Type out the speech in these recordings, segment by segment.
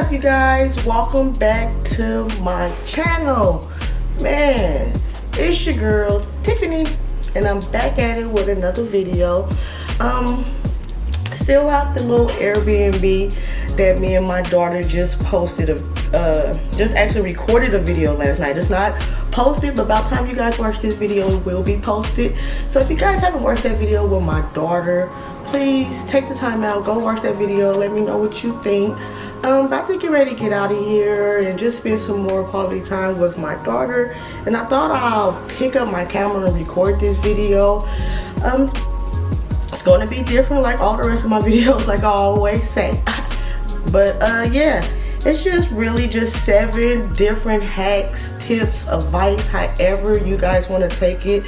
up you guys? Welcome back to my channel. Man it's your girl tiffany and i'm back at it with another video. Um still out the little airbnb that me and my daughter just posted a uh just actually recorded a video last night. It's not posted but about time you guys watch this video it will be posted. So if you guys haven't watched that video with my daughter please take the time out go watch that video let me know what you think. Um about to get ready to get out of here and just spend some more quality time with my daughter. And i thought i'll pick up my camera and record this video. Um it's going to be different like all the rest of my videos like i always say. But uh yeah it's just really just seven different hacks tips advice however you guys want to take it.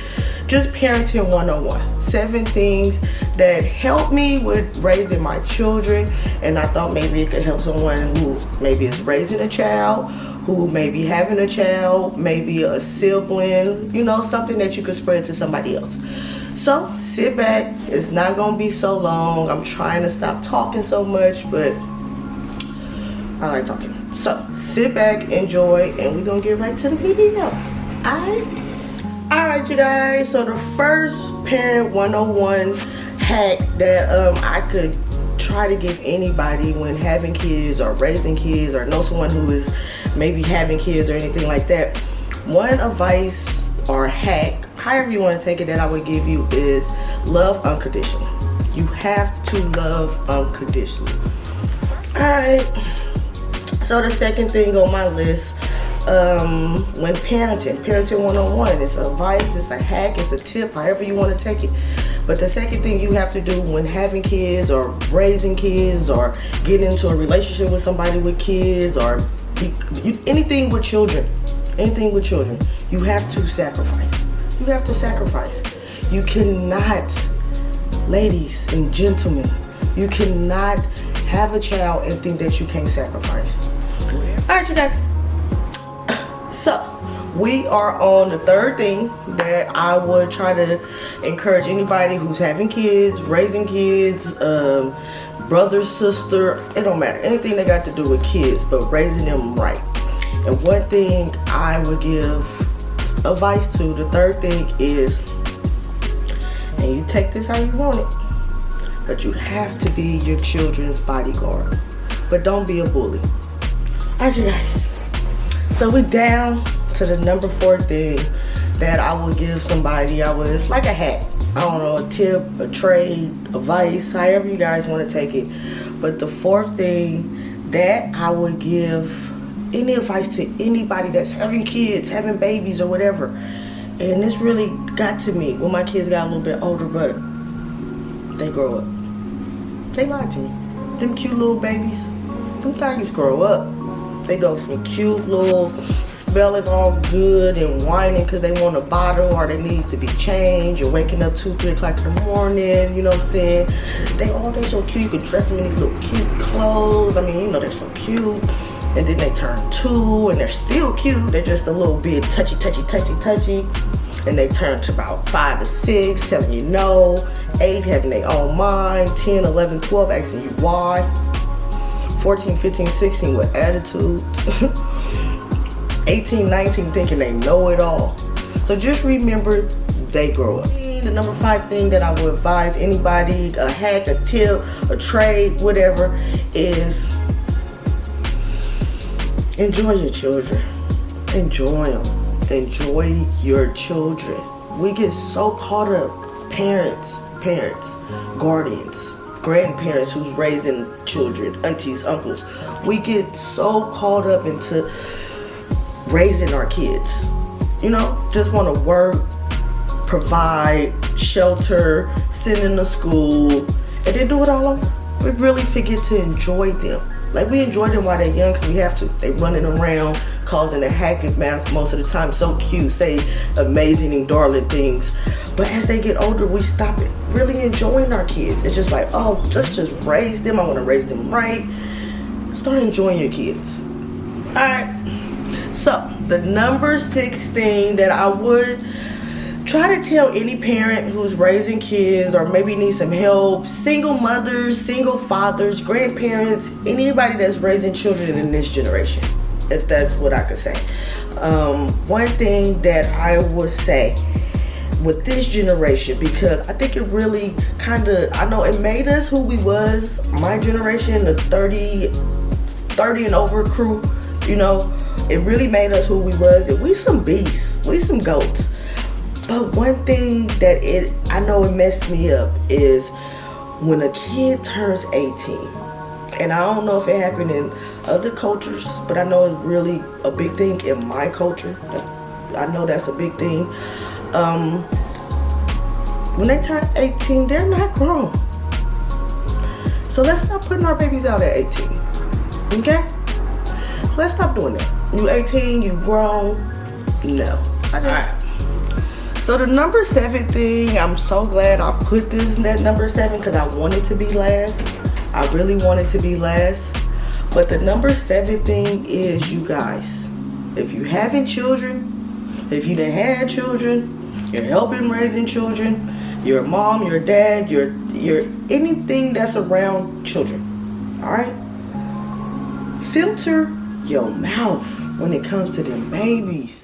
Just parenting 101 seven things that help me with raising my children and i thought maybe it could help someone who maybe is raising a child who may be having a child maybe a sibling you know something that you could spread to somebody else. So sit back. It's not gonna be so long. I'm trying to stop talking so much but I like talking. So sit back, enjoy, and we're gonna get right to the video. Alright? Alright you guys, so the first parent 101 hack that um I could try to give anybody when having kids or raising kids or know someone who is maybe having kids or anything like that. One advice or hack, however you want to take it that I would give you is love unconditionally. You have to love unconditionally. Alright so the second thing on my list um, when parenting parenting one-on-one it's advice it's a hack it's a tip however you want to take it. But the second thing you have to do when having kids or raising kids or getting into a relationship with somebody with kids or be, you, anything with children anything with children you have to sacrifice. You have to sacrifice. You cannot ladies and gentlemen you cannot have a child and think that you can't sacrifice all right you guys so we are on the third thing that I would try to encourage anybody who's having kids, raising kids, um, brother, sister, it don't matter. Anything that got to do with kids, but raising them right. And one thing I would give advice to, the third thing is, and you take this how you want it, but you have to be your children's bodyguard. But don't be a bully. Alright you guys. So we're down to the number four thing that I would give somebody. I was like a hat. I don't know, a tip, a trade, advice, however you guys want to take it. But the fourth thing that I would give any advice to anybody that's having kids, having babies or whatever. And this really got to me when my kids got a little bit older, but they grow up. They lied to me. Them cute little babies, them things grow up. They go from cute little smelling all good and whining because they want a bottle or they need to be changed and waking up 2, 3 o'clock in the morning, you know what I'm saying? They all, they so cute. You can dress them in these little cute clothes. I mean, you know, they're so cute. And then they turn two and they're still cute. They're just a little bit touchy, touchy, touchy, touchy. And they turn to about five or six, telling you no. Eight, having their own mind. 10, 11, 12, asking you why 14, 15, 16 with attitude. 18, 19 thinking they know it all. So just remember they grow up. The number five thing that I would advise anybody, a hack, a tip, a trade, whatever, is enjoy your children. Enjoy them. Enjoy your children. We get so caught up, parents, parents, guardians, grandparents who's raising children, aunties, uncles. We get so caught up into raising our kids. You know, just want to work, provide, shelter, send them to school, and then do it all over. We really forget to enjoy them. Like we enjoy them while they're young because we have to. They running around, causing a havoc most of the time. So cute, say amazing and darling things. But as they get older, we stop. Really enjoying our kids. It's just like, oh, let's just raise them. I want to raise them right. Start enjoying your kids. All right. So the number six thing that I would try to tell any parent who's raising kids or maybe needs some help single mothers single fathers grandparents anybody that's raising children in this generation if that's what i could say um, one thing that i would say with this generation because i think it really kind of i know it made us who we was my generation the 30 30 and over crew you know it really made us who we was and we some beasts we some goats but one thing that it I know it messed me up is when a kid turns 18. And I don't know if it happened in other cultures, but I know it's really a big thing in my culture. I know that's a big thing. Um, when they turn 18, they're not grown. So let's stop putting our babies out at 18. Okay? Let's stop doing that. You 18, you grown. No. Just, so the number seven thing, I'm so glad I put this at number seven because I wanted to be last. I really wanted to be last. But the number seven thing is you guys, if you haven't children, if you didn't have children, you're helping raising children, you're a mom, you're a dad, you're, you're anything that's around children, all right? Filter your mouth when it comes to them babies